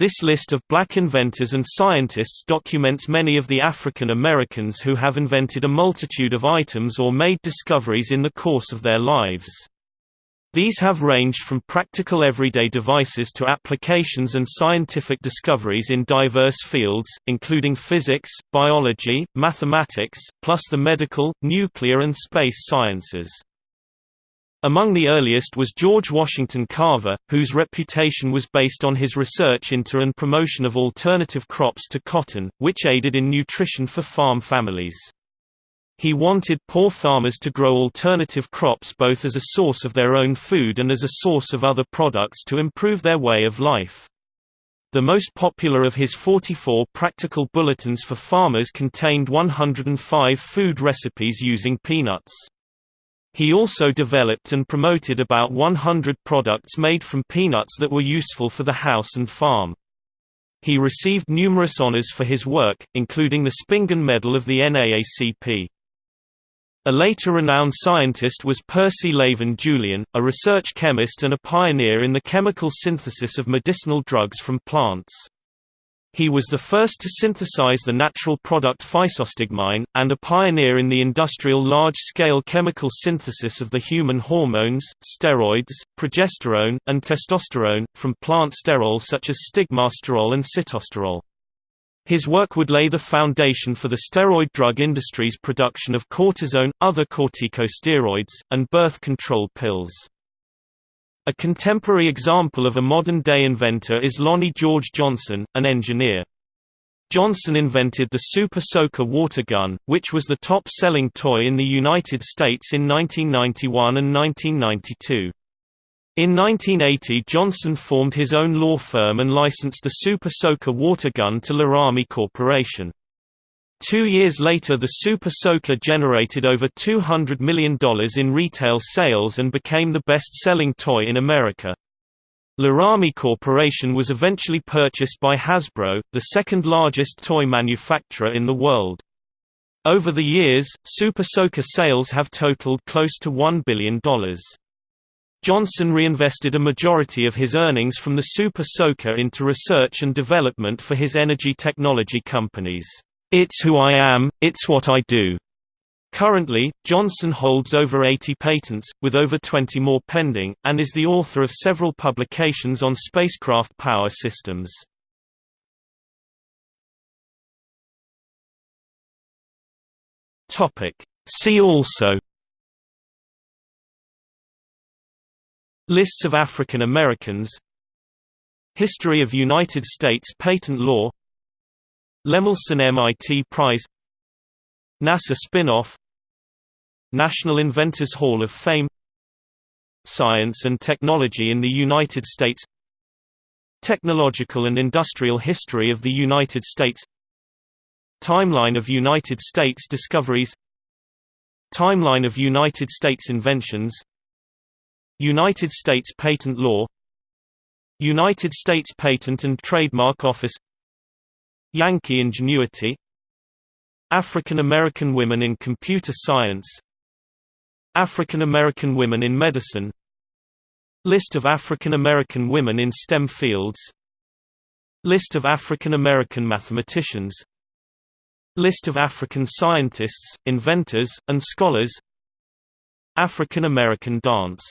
This list of black inventors and scientists documents many of the African Americans who have invented a multitude of items or made discoveries in the course of their lives. These have ranged from practical everyday devices to applications and scientific discoveries in diverse fields, including physics, biology, mathematics, plus the medical, nuclear and space sciences. Among the earliest was George Washington Carver, whose reputation was based on his research into and promotion of alternative crops to cotton, which aided in nutrition for farm families. He wanted poor farmers to grow alternative crops both as a source of their own food and as a source of other products to improve their way of life. The most popular of his 44 practical bulletins for farmers contained 105 food recipes using peanuts. He also developed and promoted about 100 products made from peanuts that were useful for the house and farm. He received numerous honors for his work, including the Spingarn Medal of the NAACP. A later renowned scientist was Percy Lavon Julian, a research chemist and a pioneer in the chemical synthesis of medicinal drugs from plants. He was the first to synthesize the natural product physostigmine, and a pioneer in the industrial large-scale chemical synthesis of the human hormones, steroids, progesterone, and testosterone, from plant sterols such as stigmasterol and sitosterol. His work would lay the foundation for the steroid drug industry's production of cortisone, other corticosteroids, and birth control pills. A contemporary example of a modern-day inventor is Lonnie George Johnson, an engineer. Johnson invented the Super Soaker water gun, which was the top-selling toy in the United States in 1991 and 1992. In 1980 Johnson formed his own law firm and licensed the Super Soaker water gun to Larami Corporation. Two years later the Super Soaker generated over $200 million in retail sales and became the best-selling toy in America. Larami Corporation was eventually purchased by Hasbro, the second largest toy manufacturer in the world. Over the years, Super Soaker sales have totaled close to $1 billion. Johnson reinvested a majority of his earnings from the Super Soaker into research and development for his energy technology companies. It's who I am, it's what I do. Currently, Johnson holds over 80 patents, with over 20 more pending, and is the author of several publications on spacecraft power systems. See also Lists of African Americans History of United States patent law Lemelson MIT Prize NASA spin-off National Inventors Hall of Fame Science and Technology in the United States Technological and Industrial History of the United States Timeline of United States discoveries Timeline of United States inventions United States Patent Law United States Patent and Trademark Office Yankee Ingenuity African American women in computer science African American women in medicine List of African American women in STEM fields List of African American mathematicians List of African scientists, inventors, and scholars African American dance